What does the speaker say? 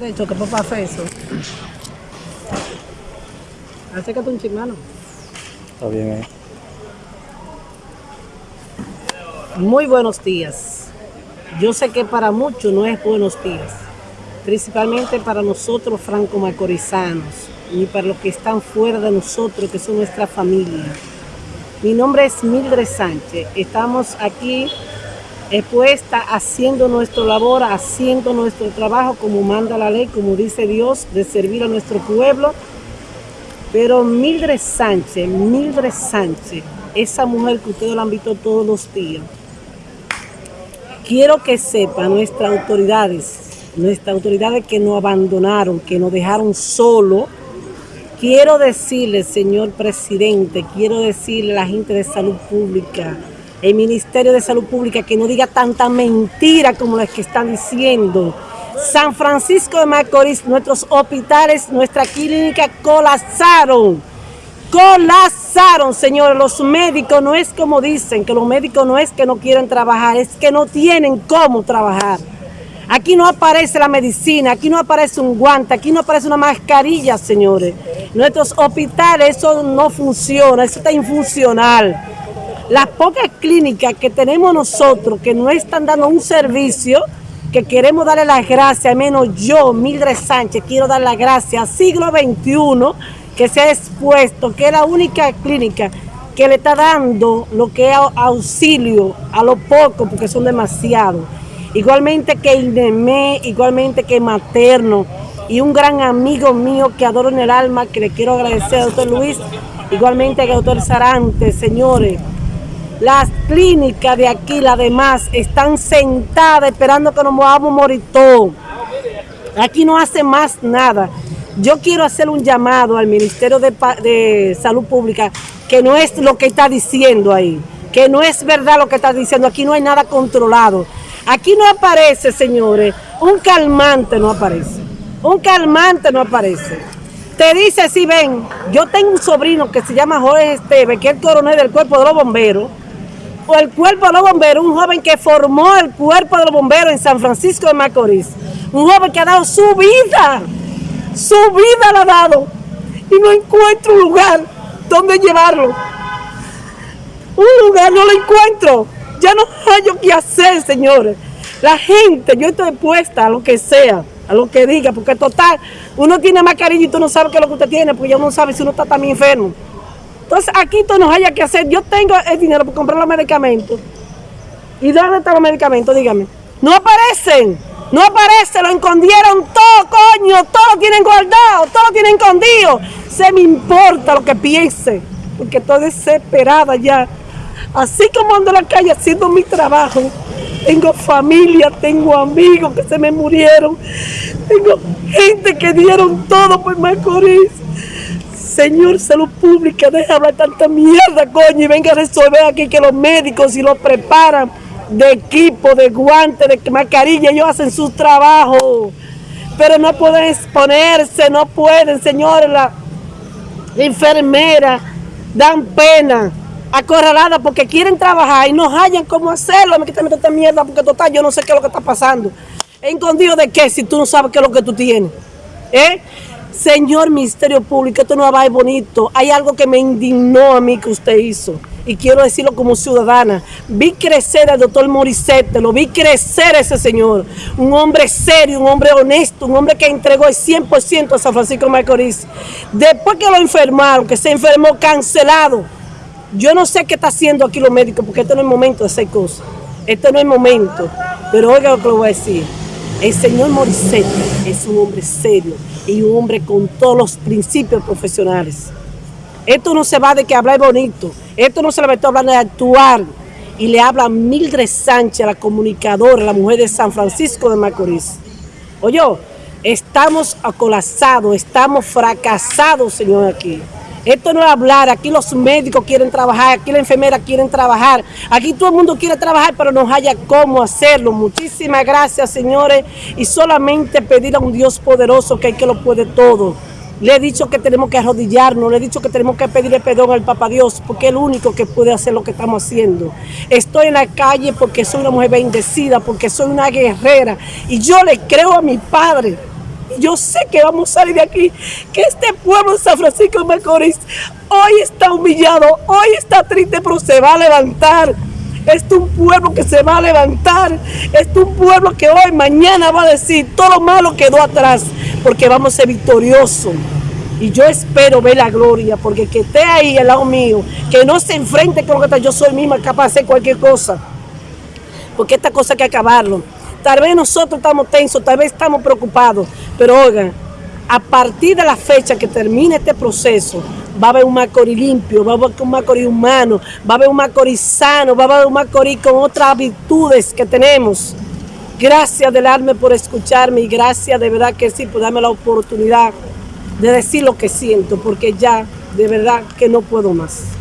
Derecho, que papá hace eso. Acércate un chimano. Está bien ahí. Muy buenos días. Yo sé que para muchos no es buenos días, principalmente para nosotros franco-macorizanos y para los que están fuera de nosotros, que son nuestra familia. Mi nombre es Mildred Sánchez. Estamos aquí expuesta haciendo nuestra labor, haciendo nuestro trabajo como manda la ley, como dice Dios, de servir a nuestro pueblo. Pero Mildred Sánchez, Mildred Sánchez, esa mujer que ustedes la han visto todos los días, quiero que sepan nuestras autoridades, nuestras autoridades que nos abandonaron, que nos dejaron solo. Quiero decirle, señor presidente, quiero decirle a la gente de salud pública, el Ministerio de Salud Pública, que no diga tanta mentira como las que están diciendo. San Francisco de Macorís, nuestros hospitales, nuestra clínica colapsaron. Colapsaron, señores. Los médicos no es como dicen, que los médicos no es que no quieren trabajar, es que no tienen cómo trabajar. Aquí no aparece la medicina, aquí no aparece un guante, aquí no aparece una mascarilla, señores. Nuestros hospitales, eso no funciona, eso está infuncional. Las pocas clínicas que tenemos nosotros que no están dando un servicio, que queremos darle las gracias, al menos yo, Mildred Sánchez, quiero dar las gracias al siglo XXI que se ha expuesto, que es la única clínica que le está dando lo que es auxilio a los pocos, porque son demasiados. Igualmente que INEME, igualmente que Materno, y un gran amigo mío que adoro en el alma, que le quiero agradecer doctor Luis, igualmente al doctor Sarante, señores. Las clínicas de aquí, las demás, están sentadas esperando que nos vamos a morir todos. Aquí no hace más nada. Yo quiero hacer un llamado al Ministerio de, de, Salud Pública, que no es lo que está diciendo ahí, que no es verdad lo que está diciendo, aquí no hay nada controlado. Aquí no aparece, señores, un calmante no aparece, un calmante no aparece. Te dice, si ven, yo tengo un sobrino que se llama Jorge Esteve, que es el coronel del cuerpo de los bomberos, o el cuerpo de los bomberos, un joven que formó el cuerpo de los bomberos en San Francisco de Macorís, un joven que ha dado su vida, su vida la ha dado, y no encuentro un lugar donde llevarlo. Un lugar no lo encuentro, ya no hay qué hacer, señores. La gente, yo estoy puesta a lo que sea, a lo que diga, porque total, uno tiene mascarilla y tú no sabes qué es lo que usted tiene, porque ya uno sabe si uno está también enfermo. Entonces aquí tú no haya que hacer. Yo tengo el dinero para comprar los medicamentos. ¿Y dónde están los medicamentos? Dígame. No aparecen. No aparecen. Lo escondieron todo, coño. Todo lo tienen guardado. Todo lo tienen escondido. Se me importa lo que piense. Porque estoy desesperada ya. Así como ando en la calle haciendo mi trabajo. Tengo familia, tengo amigos que se me murieron. Tengo gente que dieron todo por Macorís. Señor Salud Pública, deja hablar tanta mierda, coño, y venga a resolver aquí que los médicos si los preparan de equipo, de guantes, de mascarilla, ellos hacen su trabajo. Pero no pueden exponerse, no pueden, señores, la, la enfermera, dan pena, acorralada porque quieren trabajar y no hallan cómo hacerlo. Me quitan esta mierda porque total, yo no sé qué es lo que está pasando. ¿Escondido de qué si tú no sabes qué es lo que tú tienes? ¿Eh? Señor Ministerio Público, esto no va a bonito. Hay algo que me indignó a mí que usted hizo. Y quiero decirlo como ciudadana. Vi crecer al doctor Morissette, lo vi crecer ese señor. Un hombre serio, un hombre honesto, un hombre que entregó el 100% a San Francisco Macorís. Después que lo enfermaron, que se enfermó cancelado. Yo no sé qué está haciendo aquí los médicos, porque este no es momento de hacer cosas. Este no es momento. Pero oiga lo que le voy a decir. El señor Morissette es un hombre serio y un hombre con todos los principios profesionales. Esto no se va de que hablar bonito, esto no se le a hablar de actuar. Y le habla Mildred Sánchez, la comunicadora, la mujer de San Francisco de Macorís. Oye, estamos acolapsados, estamos fracasados, señor, aquí. Esto no es hablar, aquí los médicos quieren trabajar, aquí la enfermera quieren trabajar, aquí todo el mundo quiere trabajar, pero no haya cómo hacerlo. Muchísimas gracias, señores, y solamente pedir a un Dios poderoso que hay que lo puede todo. Le he dicho que tenemos que arrodillarnos, le he dicho que tenemos que pedirle perdón al Papa Dios, porque es el único que puede hacer lo que estamos haciendo. Estoy en la calle porque soy una mujer bendecida, porque soy una guerrera, y yo le creo a mi Padre, yo sé que vamos a salir de aquí, que este pueblo de San Francisco de Macorís hoy está humillado, hoy está triste, pero se va a levantar. Este es un pueblo que se va a levantar. Este es un pueblo que hoy, mañana va a decir, todo lo malo quedó atrás, porque vamos a ser victoriosos. Y yo espero ver la gloria, porque que esté ahí al lado mío, que no se enfrente con lo que está, yo soy misma capaz de hacer cualquier cosa. Porque esta cosa hay que acabarlo. Tal vez nosotros estamos tensos, tal vez estamos preocupados, pero oigan, a partir de la fecha que termine este proceso, va a haber un Macorís limpio, va a haber un Macorís humano, va a haber un Macorís sano, va a haber un Macorís con otras virtudes que tenemos. Gracias del alma por escucharme y gracias de verdad que sí por darme la oportunidad de decir lo que siento, porque ya de verdad que no puedo más.